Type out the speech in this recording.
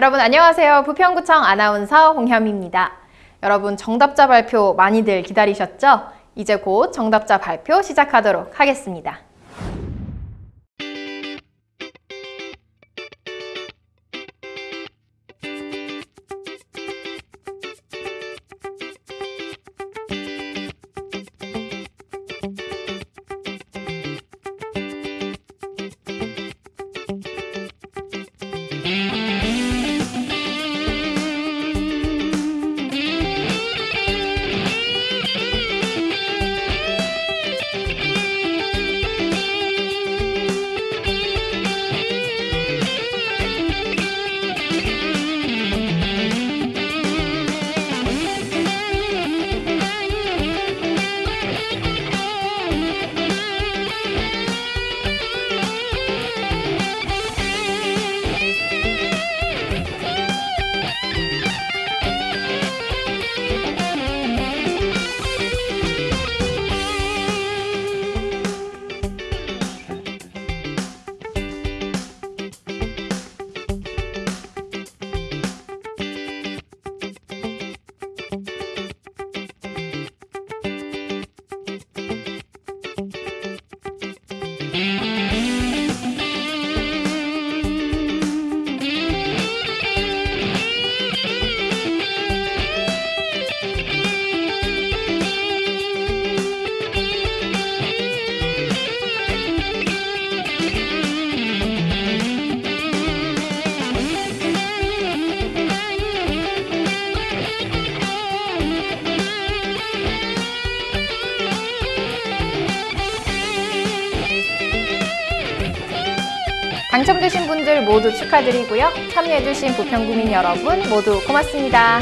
여러분 안녕하세요. 부평구청 아나운서 홍현미입니다. 여러분 정답자 발표 많이들 기다리셨죠? 이제 곧 정답자 발표 시작하도록 하겠습니다. 당첨되신 분들 모두 축하드리고요. 참여해주신 부평구민 여러분 모두 고맙습니다.